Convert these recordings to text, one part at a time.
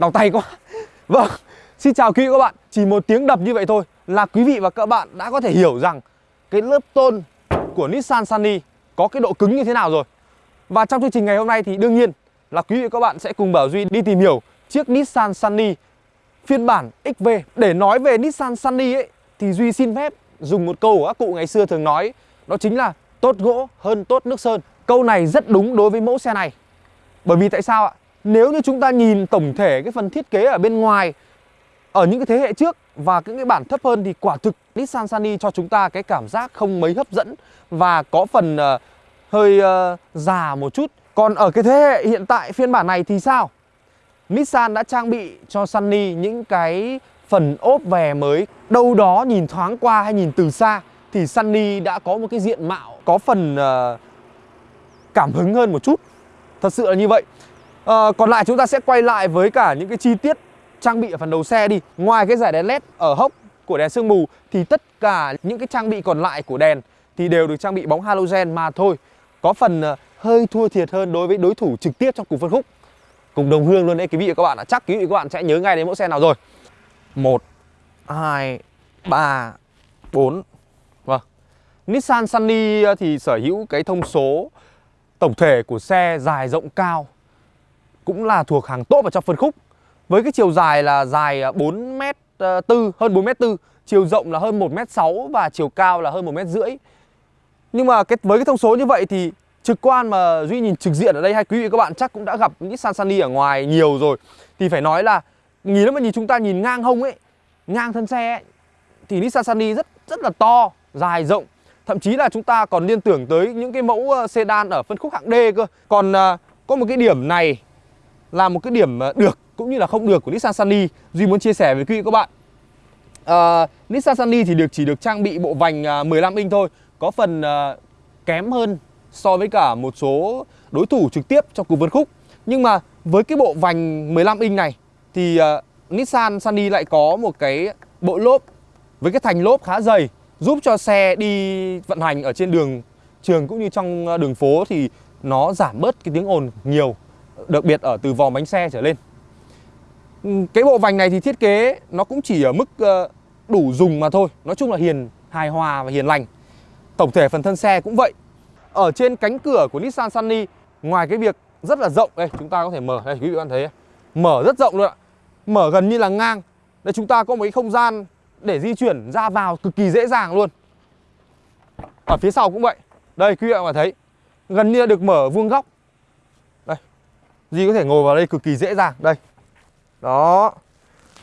đau tay quá. Vâng, xin chào quý vị các bạn. Chỉ một tiếng đập như vậy thôi là quý vị và các bạn đã có thể hiểu rằng cái lớp tôn của Nissan Sunny có cái độ cứng như thế nào rồi. Và trong chương trình ngày hôm nay thì đương nhiên là quý vị và các bạn sẽ cùng Bảo Duy đi tìm hiểu chiếc Nissan Sunny phiên bản XV Để nói về Nissan Sunny ấy thì Duy xin phép dùng một câu của các cụ ngày xưa thường nói Đó chính là tốt gỗ hơn tốt nước sơn. Câu này rất đúng đối với mẫu xe này. Bởi vì tại sao ạ? Nếu như chúng ta nhìn tổng thể cái phần thiết kế ở bên ngoài Ở những cái thế hệ trước và những cái bản thấp hơn thì quả thực Nissan Sunny cho chúng ta cái cảm giác không mấy hấp dẫn Và có phần uh, hơi uh, già một chút. Còn ở cái thế hệ hiện tại phiên bản này thì sao? Nissan đã trang bị cho Sunny những cái phần ốp về mới Đâu đó nhìn thoáng qua hay nhìn từ xa Thì Sunny đã có một cái diện mạo có phần uh, cảm hứng hơn một chút. Thật sự là như vậy à, Còn lại chúng ta sẽ quay lại với cả những cái chi tiết trang bị ở phần đầu xe đi. Ngoài cái giải đèn led ở hốc của đèn sương mù Thì tất cả những cái trang bị còn lại của đèn Thì đều được trang bị bóng halogen mà thôi. Có phần ờ, hơi thua thiệt hơn đối với đối thủ trực tiếp trong cùng phân khúc. Cùng đồng hương luôn đấy quý vị và các bạn ạ. Chắc quý vị và các bạn sẽ nhớ ngay đến mẫu xe nào rồi. 1 2 3 4 Vâng. Nissan Sunny ờ, thì sở hữu cái thông số tổng thể của xe dài rộng cao cũng là thuộc hàng tốt vào trong phân khúc. Với cái chiều dài là dài à, 4m4 ờ, hơn 4m4 chiều rộng là hơn 1m6 và chiều cao là hơn 1 m rưỡi. Nhưng mà cái với cái thông số như vậy thì trực quan mà Duy nhìn trực diện ở đây hay quý vị các bạn chắc cũng đã gặp Nissan Sunny ở ngoài nhiều rồi. Thì phải nói là nhìn nếu mà nhìn chúng ta nhìn ngang hông ấy ngang thân xe ấy, thì Nissan Sunny rất rất là to dài rộng. Thậm chí là chúng ta còn liên tưởng tới những cái mẫu ờ, sedan ở phân khúc hạng D cơ. Còn uh, có một cái điểm này là một cái điểm ờ, được cũng như là không được của Nissan Sunny. Duy muốn chia sẻ với quý vị các bạn. À, Nissan Sunny thì được chỉ được trang bị bộ vành ờ, 15 inch thôi Có phần à, kém hơn so với cả một số đối thủ trực tiếp trong cùng phân khúc. Nhưng mà với cái bộ vành 15 inch này thì à, Nissan Sunny lại có một cái bộ lốp với cái thành lốp khá dày giúp cho xe đi vận hành ở trên đường trường cũng như trong đường phố thì nó giảm bớt cái tiếng ồn nhiều đặc biệt ở từ vòm bánh xe trở lên. Ừ, cái bộ vành này thì thiết kế nó cũng chỉ ở mức ờ, đủ dùng mà thôi. Nói chung là hiền hài hòa và hiền lành. Tổng thể phần thân xe cũng vậy. Ở trên cánh cửa của Nissan Sunny, ngoài cái việc rất là rộng, đây, chúng ta có thể mở. Đây, quý vị bạn thấy mở rất rộng luôn ạ. Mở gần như là ngang. Đây, chúng ta có một cái không gian để di chuyển ra vào cực kỳ dễ dàng luôn. Ở phía sau cũng vậy. Đây, quý vị bạn thấy. Gần như được mở vuông góc. Duy có thể ngồi vào đây cực kỳ dễ dàng. Đây. Đó.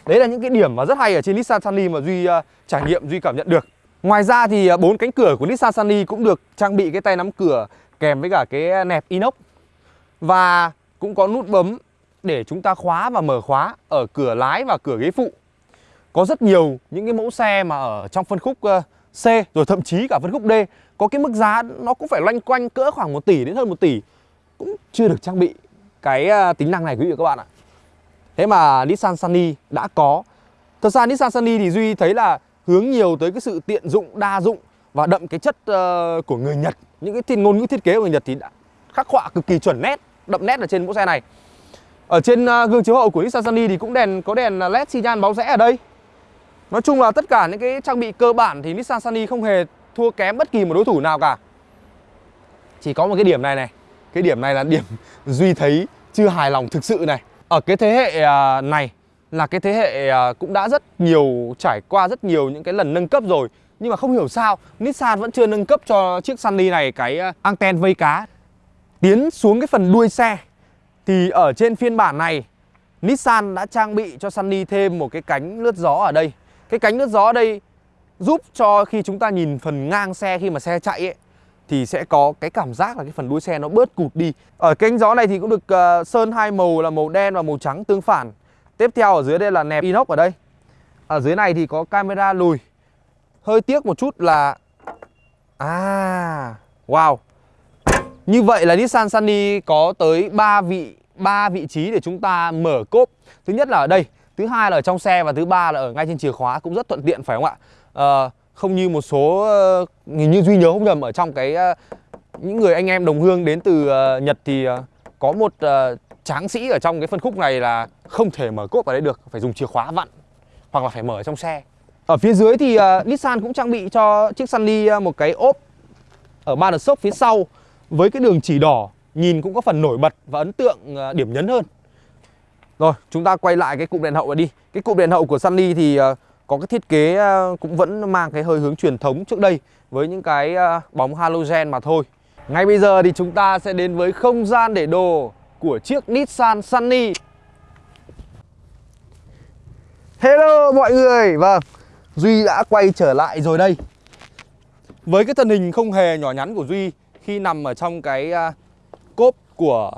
Đấy là những cái điểm mà rất hay ở trên Nissan Sunny mà Duy uh, trải nghiệm, Duy cảm nhận được. Ngoài ra thì uh, bốn cánh cửa của Nissan Sunny cũng được trang bị cái tay nắm cửa kèm với cả cái nẹp inox. Và cũng có nút bấm để chúng ta khóa và mở khóa ở cửa lái và cửa ghế phụ. Có rất nhiều những cái mẫu xe mà ở trong phân khúc uh, C rồi thậm chí cả phân khúc D. Có cái mức giá nó cũng phải loanh quanh cỡ khoảng 1 tỷ đến hơn 1 tỷ. Cũng chưa được trang bị cái à, tính năng này quý vị và các bạn ạ. Thế mà Nissan Sunny đã có. Thật ra Nissan Sunny thì Duy thấy là hướng nhiều tới cái sự tiện dụng, đa dụng và đậm cái chất uh, của người Nhật. Những cái thiên ngôn ngữ thiết kế của người Nhật thì đã khắc họa cực kỳ chuẩn nét, đậm nét ở trên mẫu xe này. Ở trên uh, gương chiếu hậu của Nissan Sunny thì cũng đèn có đèn à, LED xi nhan báo rẽ ở đây. Nói chung là tất cả những cái trang bị cơ bản thì Nissan Sunny không hề thua kém bất kỳ một đối thủ nào cả Chỉ có một cái điểm này này cái điểm này là điểm Duy thấy chưa hài lòng thực sự này. Ở cái thế hệ à, này là cái thế hệ à, cũng đã rất nhiều, trải qua rất nhiều những cái lần nâng cấp rồi. Nhưng mà không hiểu sao, Nissan vẫn chưa nâng cấp cho chiếc Sunny này cái à, anten vây cá. Tiến xuống cái phần đuôi xe, Thì ở trên phiên bản này, Nissan đã trang bị cho Sunny thêm một cái cánh lướt gió ở đây. Cái cánh lướt gió ở đây giúp cho khi chúng ta nhìn phần ngang xe khi mà xe chạy ấy thì sẽ có cái cảm giác là cái phần đuôi xe nó bớt cụt đi. Ở cánh gió này thì cũng được uh, sơn hai màu là màu đen và màu trắng tương phản. Tiếp theo ở dưới đây là nẹp inox ở đây. Ở dưới này thì có camera lùi. Hơi tiếc một chút là à wow. Như vậy là Nissan Sunny có tới 3 vị 3 vị trí để chúng ta mở cốp. Thứ nhất là ở đây thứ hai là ở trong xe và thứ ba là ở ngay trên chìa khóa cũng rất thuận tiện phải không ạ à, không như một số ờ, hình như duy nhớ không nhầm ở trong cái ờ, những người anh em đồng hương đến từ ờ, Nhật thì có một tráng sĩ ở trong cái phân khúc này là không thể mở cốp vào đây được phải dùng chìa khóa vặn hoặc là phải mở ở trong xe. Ở phía dưới thì uh, Nissan cũng trang bị cho chiếc Sunny một cái ốp ở ba đợt sốc phía sau với cái đường chỉ đỏ nhìn cũng có phần nổi bật và ấn tượng uh, điểm nhấn hơn. Rồi chúng ta quay lại cái cụm đèn hậu này đi. Cái cụm đèn hậu của Sunny thì uh, có cái thiết kế à, cũng vẫn mang cái hơi hướng truyền thống trước đây với những cái à, bóng halogen mà thôi. Ngay bây giờ thì chúng ta sẽ đến với không gian để đồ của chiếc Nissan Sunny. Hello mọi người. Vâng Duy đã quay trở lại rồi đây. Với cái thân hình không hề nhỏ nhắn của Duy Khi nằm ở trong cái à, cốp của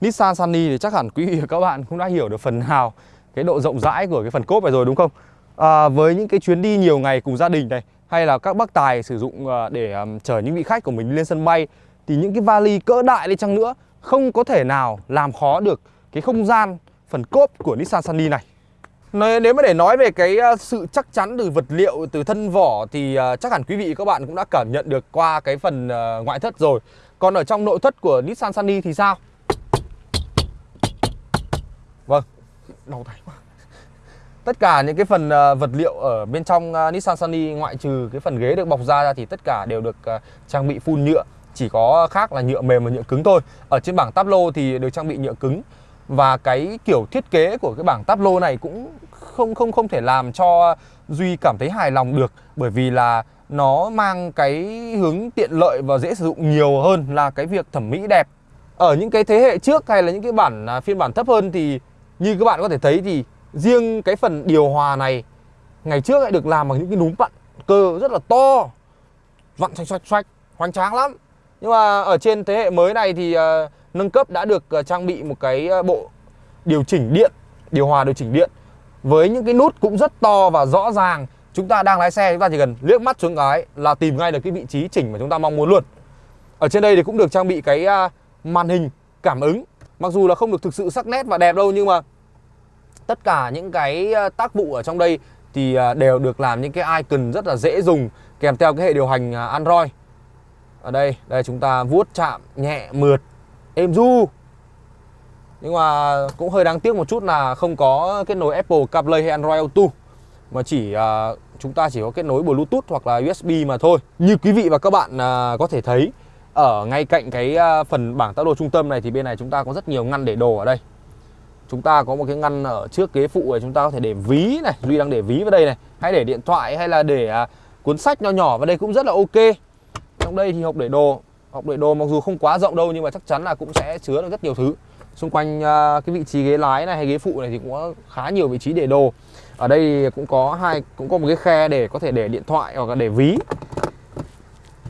Nissan Sunny Thì chắc hẳn quý vị và các bạn cũng đã hiểu được phần nào Cái độ rộng rãi của cái phần cốp này rồi, đúng không? À, Với những cái chuyến đi nhiều ngày cùng gia đình này Hay là các bác tài sử dụng à, để um, chở những vị khách của mình lên sân bay Thì những cái vali cỡ đại đi chăng nữa Không có thể nào làm khó được cái không gian phần cốp của Nissan Sunny này nếu mà để nói về cái à, sự chắc chắn từ vật liệu, từ thân vỏ thì chắc hẳn quý vị các bạn cũng đã cảm nhận được qua cái phần ngoại thất rồi. Còn ở trong nội thất của Nissan Sunny thì sao? Vâng, đau tay quá. Tất cả những cái phần ờ, vật liệu ở bên trong ờ, Nissan Sunny ngoại trừ cái phần ghế được bọc da ra thì tất cả đều được ờ, trang bị full nhựa. Chỉ có khác là nhựa mềm và nhựa cứng thôi. Ở trên bảng táp lô thì được trang bị nhựa cứng và cái kiểu thiết kế của cái bảng táp lô này cũng không không không thể làm cho Duy cảm thấy hài lòng được bởi vì là nó mang cái hướng tiện lợi và dễ sử dụng nhiều hơn là cái việc thẩm mỹ đẹp. Ở những cái thế hệ trước hay là những cái bản à, phiên bản thấp hơn thì như các bạn có thể thấy thì riêng cái phần điều hòa này ngày trước lại được làm bằng những cái núm vặn cơ rất là to. Vặn xoạch xoạch xoạch hoành tráng lắm. Nhưng mà ở trên thế hệ mới này thì uh, nâng cấp đã được uh, trang bị một cái uh, bộ điều chỉnh điện điều hòa điều chỉnh điện. Với những cái nút cũng rất to và rõ ràng chúng ta đang lái xe chúng ta chỉ cần liếc mắt xuống cái là tìm ngay được cái vị trí chỉnh mà chúng ta mong muốn luôn. Ở trên đây thì cũng được trang bị cái uh, màn hình cảm ứng. Mặc dù là không được thực sự sắc nét và đẹp đâu nhưng mà tất cả những cái ờ, tác vụ ở trong đây thì ờ, đều được làm những cái icon rất là dễ dùng kèm theo cái hệ điều hành ờ, Android. Ở đây đây chúng ta vuốt chạm nhẹ mượt êm du nhưng mà cũng hơi đáng tiếc một chút là không có kết nối Apple CarPlay hay Android Auto mà chỉ uh, chúng ta chỉ có kết nối Bluetooth hoặc là USB mà thôi. Như quý vị và các bạn uh, có thể thấy ở ngay cạnh cái uh, phần bảng táo đồ trung tâm này thì bên này chúng ta có rất nhiều ngăn để đồ ở đây chúng ta có một cái ngăn ở trước ghế phụ này chúng ta có thể để ví này duy đang để ví vào đây này. Hay để điện thoại hay là để à, cuốn sách nho nhỏ vào đây cũng rất là ok. Trong đây thì hộp để đồ hộp để đồ mặc dù không quá rộng đâu nhưng mà chắc chắn là cũng sẽ chứa được rất nhiều thứ. Xung quanh à, cái vị trí ghế lái này hay ghế phụ này thì cũng có khá nhiều vị trí để đồ. Ở đây cũng có hai cũng có một cái khe để có thể để điện thoại hoặc là để ví.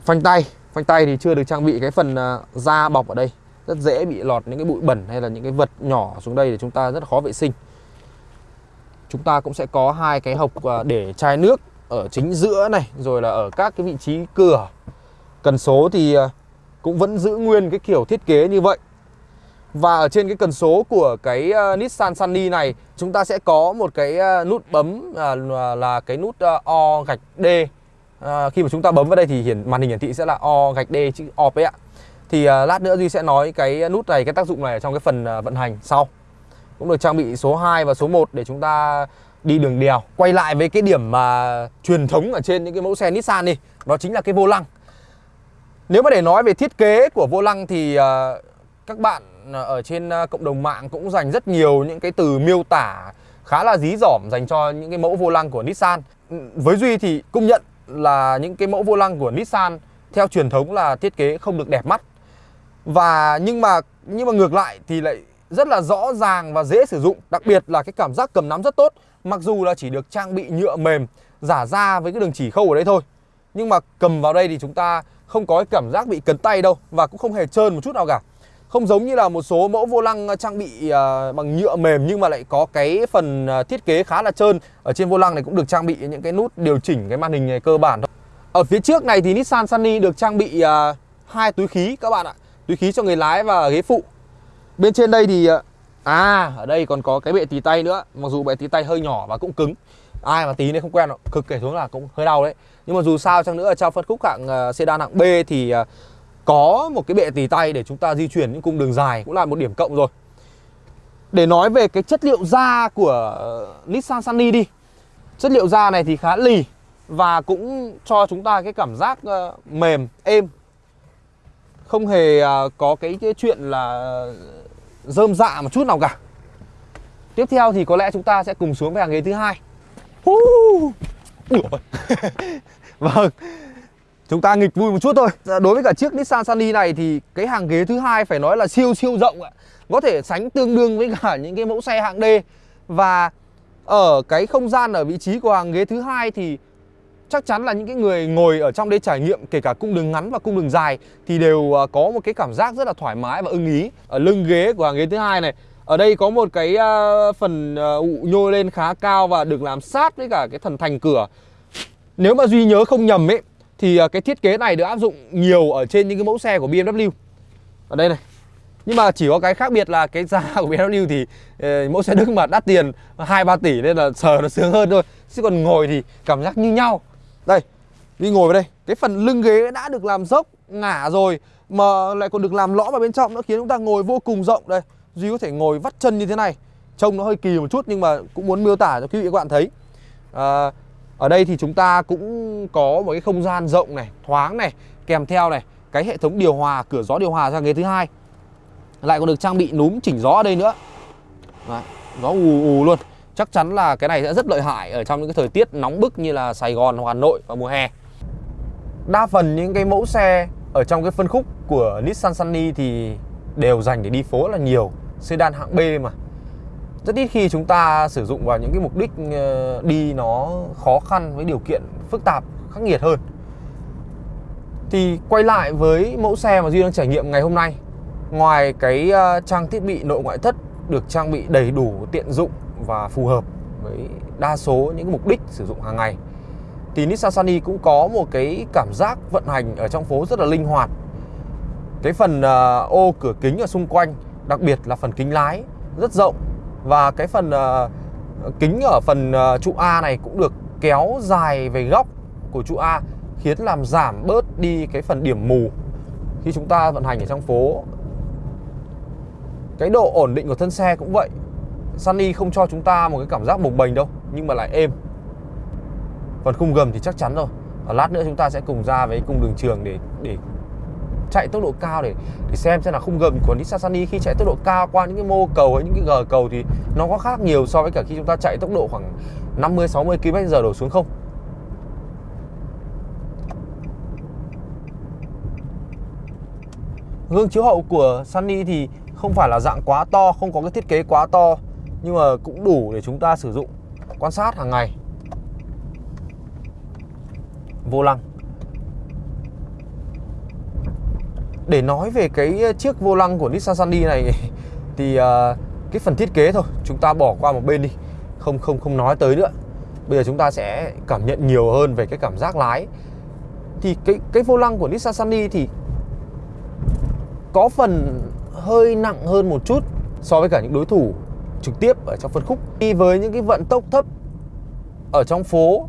Phanh tay phanh tay thì chưa được trang bị cái phần à, da bọc ở đây rất dễ bị lọt những cái bụi bẩn hay là những cái vật nhỏ xuống đây để chúng ta rất khó vệ sinh. Chúng ta cũng sẽ có hai cái hộc à, để chai nước ở chính giữa này, rồi là ở các cái vị trí cửa. Cần số thì à, cũng vẫn giữ nguyên cái kiểu thiết kế như vậy. Và ở trên cái cần số của cái à, Nissan Sunny này, Chúng ta sẽ có một cái nút bấm là cái nút O gạch D. Khi mà chúng ta bấm vào đây thì hiển, màn hình hiển thị sẽ là O gạch D chữ OP ạ. Thì uh, lát nữa Duy sẽ nói cái nút này, cái tác dụng này ở trong cái phần uh, vận hành sau Cũng được trang bị số 2 và số 1 để chúng ta đi đường đèo Quay lại với cái điểm mà truyền thống ở trên những cái mẫu xe Nissan đi Đó chính là cái vô lăng Nếu mà để nói về thiết kế của vô lăng thì uh, các bạn ở trên cộng đồng mạng cũng dành rất nhiều những cái từ miêu tả khá là dí dỏm dành cho những cái mẫu vô lăng của Nissan. Với Duy thì công nhận là những cái mẫu vô lăng của Nissan theo truyền thống là thiết kế không được đẹp mắt. Và nhưng mà nhưng mà ngược lại thì lại rất là rõ ràng và dễ sử dụng, đặc biệt là cái cảm giác cầm nắm rất tốt. Mặc dù là chỉ được trang bị nhựa mềm giả da với cái đường chỉ khâu ở đây thôi. Nhưng mà cầm vào đây thì chúng ta không có cái cảm giác bị cấn tay đâu và cũng không hề trơn một chút nào cả. Không giống như là một số mẫu vô lăng ờ, trang bị ờ, bằng nhựa mềm nhưng mà lại có cái phần ờ, thiết kế khá là trơn. Ở trên vô lăng này cũng được trang bị những cái nút điều chỉnh cái màn hình này cơ bản thôi. Ở phía trước này thì Nissan Sunny được trang bị hai túi khí các bạn ạ. Túi khí cho người lái và ghế phụ. Bên trên đây thì ờ, à ở đây còn có cái bệ tì tay nữa. Mặc dù bệ tì tay hơi nhỏ và cũng cứng. Ai mà tí nên không quen cực kể xuống là cũng hơi đau đấy. Nhưng mà dù sao chăng nữa trong phân khúc hạng uh, sedan hạng B thì uh, có một cái bệ tì tay để chúng ta di chuyển những cung đường dài cũng là một điểm cộng rồi Để nói về cái chất liệu da của Nissan Sunny đi Chất liệu da này thì khá lì Và cũng cho chúng ta cái cảm giác uh, mềm, êm không hề à, có cái, cái chuyện là rơm dạ một chút nào cả. Tiếp theo thì có lẽ chúng ta sẽ cùng xuống về hàng ghế thứ hai. Vâng. Chúng ta nghịch vui một chút thôi. Dạ, đối với cả chiếc Nissan Sunny này thì cái hàng ghế thứ hai phải nói là siêu siêu rộng ạ. Có thể sánh tương đương với cả những cái mẫu xe hạng D. Và ở cái không gian ở vị trí của hàng ghế thứ hai thì chắc chắn là những cái người ngồi ở trong đây trải nghiệm, kể cả cung đường ngắn và cung đường dài, thì đều à, có một cái cảm giác rất là thoải mái và ưng ý ở lưng ghế của hàng ghế thứ hai này. Ở đây có một cái à, phần à, ụ nhô lên khá cao và được làm sát với cả cái thần thành cửa. Nếu mà duy nhớ không nhầm ấy, thì cái thiết kế này được áp dụng nhiều ở trên những cái mẫu xe của BMW ở đây này. Nhưng mà chỉ có cái khác biệt là cái giá của BMW thì ờ, mẫu xe Đức mà đắt tiền hai ba tỷ nên là sờ nó sướng hơn thôi. Chứ còn ngồi thì cảm giác như nhau đây đi ngồi vào đây. Cái phần lưng ghế đã được làm dốc ngả rồi mà lại còn được làm lõm vào bên trong nó khiến chúng ta ngồi vô cùng rộng. Đây Duy có thể ngồi vắt chân như thế này. Trông nó hơi kỳ một chút nhưng mà cũng muốn miêu tả cho quý vị các bạn thấy. À, Ở đây thì chúng ta cũng có một cái không gian rộng này, thoáng này Kèm theo này, cái hệ thống điều hòa, cửa gió điều hòa sang ghế thứ hai. Lại còn được trang bị núm chỉnh gió ở đây nữa. Đấy, Gió ù ù luôn. Chắc chắn là cái này sẽ rất lợi hại ở trong những cái thời tiết nóng bức như là Sài Gòn hoặc Hà Nội vào mùa hè. Đa phần những cái mẫu xe ở trong cái phân khúc của Nissan Sunny thì đều dành để đi phố là nhiều, sedan hạng B mà. Rất ít khi chúng ta sử dụng vào những cái mục đích ờ, đi nó khó khăn với điều kiện phức tạp, khắc nghiệt hơn. Thì quay lại với mẫu xe mà duy đang trải nghiệm ngày hôm nay, ngoài cái ờ, trang thiết bị nội ngoại thất được trang bị đầy đủ tiện dụng và phù hợp với đa số những mục đích sử dụng hàng ngày. Thì Nissan Sunny cũng có một cái cảm giác vận hành ở trong phố rất là linh hoạt. Cái phần uh, ô cửa kính ở xung quanh đặc biệt là phần kính lái rất rộng. Và cái phần uh, kính ở phần uh, trụ A này cũng được kéo dài về góc của trụ A khiến làm giảm bớt đi cái phần điểm mù khi chúng ta vận hành ở trong phố. Cái độ ổn định của thân xe cũng vậy. Sunny không cho chúng ta một cái cảm giác bồng bềnh đâu nhưng mà lại êm. Phần khung gầm thì chắc chắn rồi. Và lát nữa chúng ta sẽ cùng ra với cung đường trường để để chạy tốc độ cao để để xem xem là khung gầm của Nissan Sunny khi chạy tốc độ cao qua những cái mô cầu hay những cái gờ cầu thì nó có khác nhiều so với cả khi chúng ta chạy tốc độ khoảng 50 60 km/h đổ xuống không. Gương chiếu hậu của Sunny thì không phải là dạng quá to, không có cái thiết kế quá to nhưng mà cũng đủ để chúng ta sử dụng, quan sát hàng ngày. Vô lăng. Để nói về cái chiếc vô lăng của Nissan Sunny này thì à, cái phần thiết kế thôi, chúng ta bỏ qua một bên đi. Không không không nói tới nữa. Bây giờ chúng ta sẽ cảm nhận nhiều hơn về cái cảm giác lái. Thì cái cái vô lăng của Nissan Sunny thì có phần hơi nặng hơn một chút so với cả những đối thủ trực tiếp ở trong phân khúc. Đi với những cái vận tốc thấp ở trong phố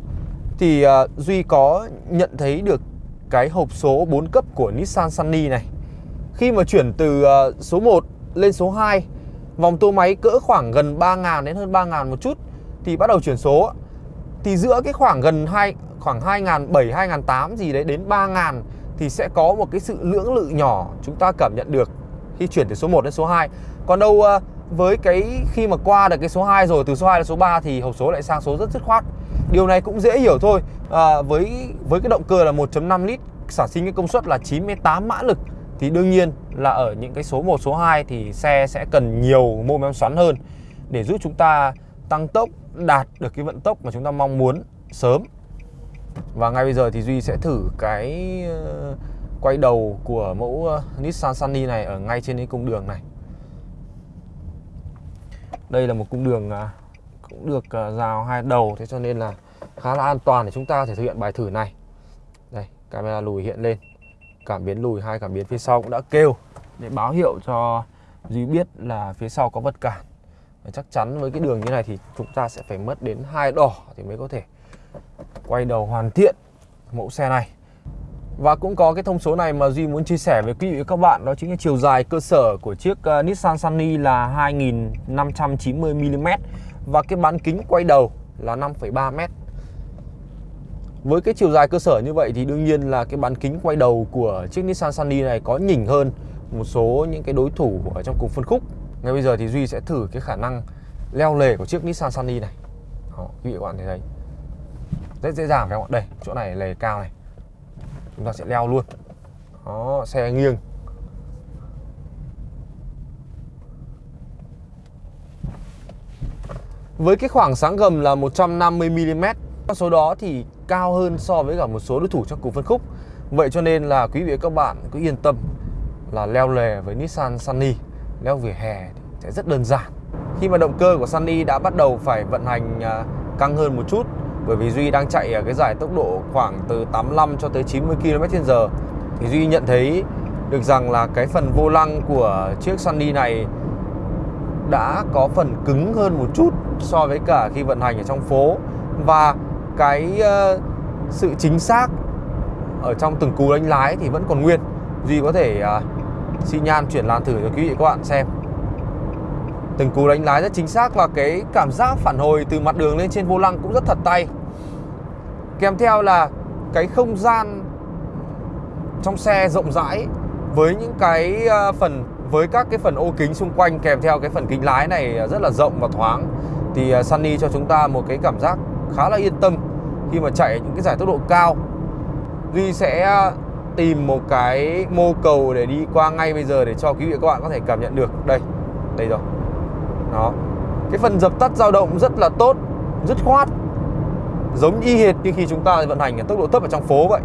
thì uh, Duy có nhận thấy được cái hộp số 4 cấp của Nissan Sunny này. Khi mà chuyển từ uh, số 1 lên số 2 Vòng tua máy cỡ khoảng gần 3.000 đến hơn 3.000 một chút Thì bắt đầu chuyển số. Thì giữa cái khoảng gần 2 khoảng 2.700, 2.800 gì đấy đến 3.000 Thì sẽ có một cái sự lưỡng lự nhỏ chúng ta cảm nhận được Khi chuyển từ số 1 đến số 2 Còn đâu uh, với cái khi mà qua được cái số 2 rồi từ số 2 đến số 3 thì hộp số lại sang số rất dứt khoát Điều này cũng dễ hiểu thôi à, với với cái động cơ là 1.5 lít sản sinh cái công suất là 98 mã lực thì đương nhiên là ở những cái số 1 số 2 thì xe sẽ cần nhiều mô men xoắn hơn để giúp chúng ta tăng tốc đạt được cái vận tốc mà chúng ta mong muốn sớm. Và ngay bây giờ thì Duy sẽ thử cái ờ, quay đầu của mẫu ờ, Nissan Sunny này ở ngay trên cái cung đường này. Đây là một cung đường à, cũng được à, rào hai đầu, thế cho nên là khá là an toàn để chúng ta có thể thực hiện bài thử này. Đây, camera lùi hiện lên. Cảm biến lùi hai, cảm biến phía sau cũng đã kêu để báo hiệu cho Duy biết là phía sau có vật cản. Và chắc chắn với cái đường như này thì chúng ta sẽ phải mất đến hai đỏ thì mới có thể quay đầu hoàn thiện mẫu xe này. Và cũng có cái thông số này mà Duy muốn chia sẻ với quý vị và các bạn Đó chính là chiều dài cơ sở của chiếc uh, Nissan Sunny là 2590mm Và cái bán kính quay đầu là 5,3m Với cái chiều dài cơ sở như vậy thì đương nhiên là cái bán kính quay đầu của chiếc Nissan Sunny này có nhỉnh hơn một số những cái đối thủ ở trong cùng phân khúc. Ngay bây giờ thì Duy sẽ thử cái khả năng leo lề của chiếc Nissan Sunny này. Đó, quý vị các bạn thấy đấy. Rất dễ dàng phải không ạ? Đây, chỗ này lề cao này chúng ta sẽ leo luôn. Đó, xe nghiêng. Với cái khoảng sáng gầm là 150mm con số đó thì cao hơn so với cả một số đối thủ trong cùng phân khúc. Vậy cho nên là quý vị và các bạn cứ yên tâm là leo lề với Nissan Sunny. Leo vỉa hè thì sẽ rất đơn giản. Khi mà động cơ của Sunny đã bắt đầu phải vận hành à, căng hơn một chút bởi vì Duy đang chạy ở cái giải tốc độ khoảng từ 85 cho tới 90 km/h thì Duy nhận thấy được rằng là cái phần vô lăng của chiếc Sunny này đã có phần cứng hơn một chút so với cả khi vận hành ở trong phố. Và cái uh, sự chính xác ở trong từng cú đánh lái thì vẫn còn nguyên. Duy có thể ờ, uh, xi nhan chuyển làn thử cho quý vị các bạn xem từng cú đánh lái rất chính xác và cái cảm giác phản hồi từ mặt đường lên trên vô lăng cũng rất thật tay. Kèm theo là cái không gian trong xe rộng rãi với những cái ờ, phần, với các cái phần ô kính xung quanh kèm theo cái phần kính lái này rất là rộng và thoáng. Thì ờ, Sunny cho chúng ta một cái cảm giác khá là yên tâm khi mà chạy những cái giải tốc độ cao. Duy sẽ ờ, tìm một cái mô cầu để đi qua ngay bây giờ để cho quý vị và các bạn có thể cảm nhận được. Đây đây rồi đó. Cái phần dập tắt dao động rất là tốt rất khoát. Giống y hệt như khi chúng ta vận hành ở tốc độ thấp ở trong phố vậy.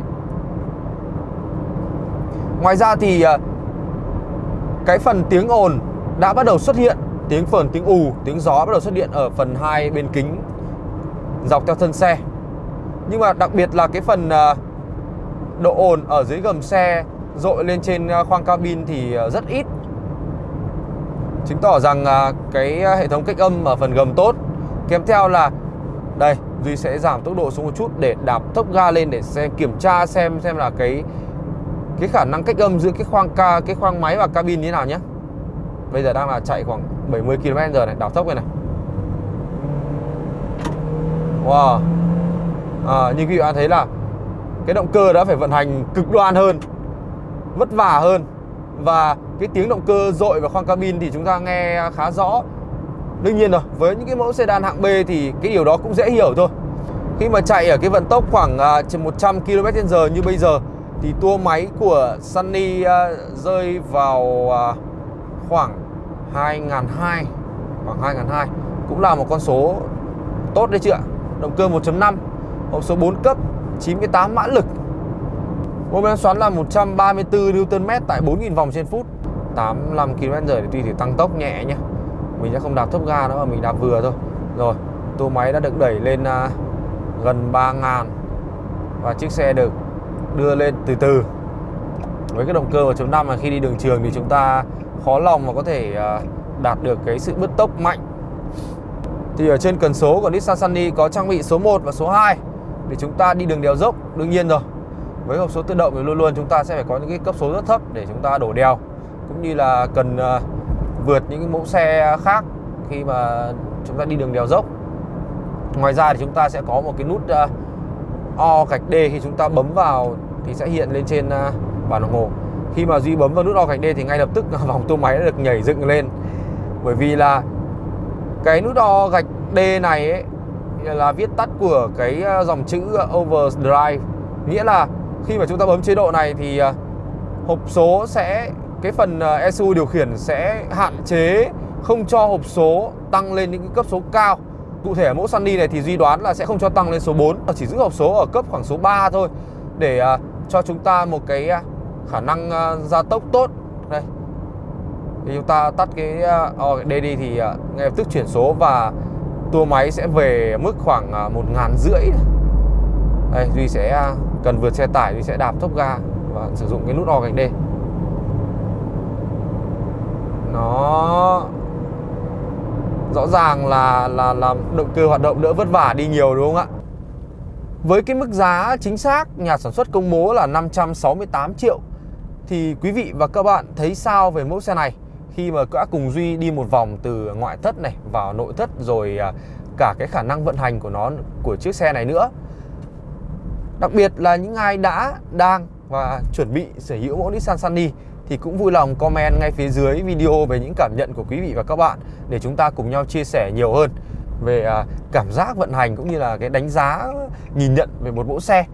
Ngoài ra thì à, cái phần tiếng ồn đã bắt đầu xuất hiện. Tiếng phần tiếng ù, tiếng gió bắt đầu xuất hiện ở phần hai bên kính dọc theo thân xe. Nhưng mà đặc biệt là cái phần à, độ ồn ở dưới gầm xe dội lên trên à, khoang cabin thì rất ít chứng tỏ rằng à, cái à, hệ thống cách âm ở phần gầm tốt kèm theo là đây Duy sẽ giảm tốc độ xuống một chút để đạp tốc ga lên để xem kiểm tra xem xem là cái cái khả năng cách âm giữa cái khoang ca cái khoang máy và cabin như thế nào nhé. Bây giờ đang là chạy khoảng 70 km giờ này, đạp tốc này này. Wow. À, như quý vị thấy là cái động cơ đã phải vận hành cực đoan hơn, vất vả hơn và cái tiếng động cơ dội vào khoang cabin thì chúng ta nghe khá rõ. Đương nhiên rồi, với những cái mẫu sedan hạng B thì cái điều đó cũng dễ hiểu thôi. Khi mà chạy ở cái vận tốc khoảng à, 100 km/h như bây giờ Thì tua máy của Sunny à, rơi vào à, khoảng 2002 Khoảng 2002 Cũng là một con số tốt đấy chứ ạ. Động cơ 1.5 Hộp số 4 cấp 98 mã lực. Mô men xoắn là 134 Nm tại 4.000 vòng trên phút. 85 km/h thì tuy thì tăng tốc nhẹ nhé mình sẽ không đạp thấp ga nữa mà mình đạp vừa thôi. Rồi tua máy đã được đẩy lên uh, gần 3.000 và chiếc xe được đưa lên từ từ. Với cái động cơ 1.5 mà khi đi đường trường thì chúng ta khó lòng mà có thể uh, đạt được cái sự bứt tốc mạnh. Thì ở trên cần số của Nissan Sunny có trang bị số 1 và số 2 để chúng ta đi đường đèo dốc đương nhiên rồi với hộp số tự động thì luôn luôn chúng ta sẽ phải có những cái cấp số rất thấp để chúng ta đổ đèo. Cũng như là cần ờ, vượt những cái mẫu xe khác khi mà chúng ta đi đường đèo dốc. Ngoài ra thì chúng ta sẽ có một cái nút ờ, O gạch D khi chúng ta bấm vào thì sẽ hiện lên trên ờ, bản đồng hồ. Khi mà Duy bấm vào nút O gạch D thì ngay lập tức vòng tua máy đã được nhảy dựng lên. Bởi vì là cái nút O gạch D này ấy, là viết tắt của cái dòng chữ overdrive. Nghĩa là khi mà chúng ta bấm chế độ này thì à, hộp số sẽ cái phần à, ECU điều khiển sẽ hạn chế không cho hộp số tăng lên những cấp số cao. Cụ thể ở mẫu Sunny này thì Duy đoán là sẽ không cho tăng lên số 4 Chỉ giữ hộp số ở cấp khoảng số 3 thôi Để à, cho chúng ta một cái khả năng gia tốc tốt. Đây. Thì chúng ta tắt cái oh, đây đi thì ngay lập tức chuyển số và tua máy sẽ về mức khoảng một ngàn rưỡi. Đây Duy sẽ cần vượt xe tải thì sẽ đạp thốc ga và sử dụng cái nút O gạch D nó rõ ràng là là làm động cơ hoạt động đỡ vất vả đi nhiều, đúng không ạ Với cái mức giá chính xác, nhà sản xuất công bố là 568 triệu, thì quý vị và các bạn thấy sao về mẫu xe này khi mà đã cùng Duy đi một vòng từ ngoại thất này vào nội thất rồi à, cả cái khả năng vận hành của nó, của chiếc xe này nữa. Đặc biệt là những ai đã, đang và chuẩn bị sở hữu mẫu Nissan Sunny thì cũng vui lòng comment ngay phía dưới video về những cảm nhận của quý vị và các bạn để chúng ta cùng nhau chia sẻ nhiều hơn về à, cảm giác vận hành cũng như là cái đánh giá nhìn nhận về một mẫu xe.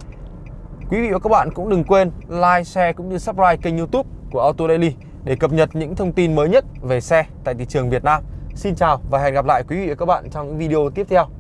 Quý vị và các bạn cũng đừng quên like, share cũng như subscribe kênh YouTube của Auto Daily để cập nhật những thông tin mới nhất về xe tại thị trường Việt Nam. Xin chào và hẹn gặp lại quý vị và các bạn trong những video tiếp theo.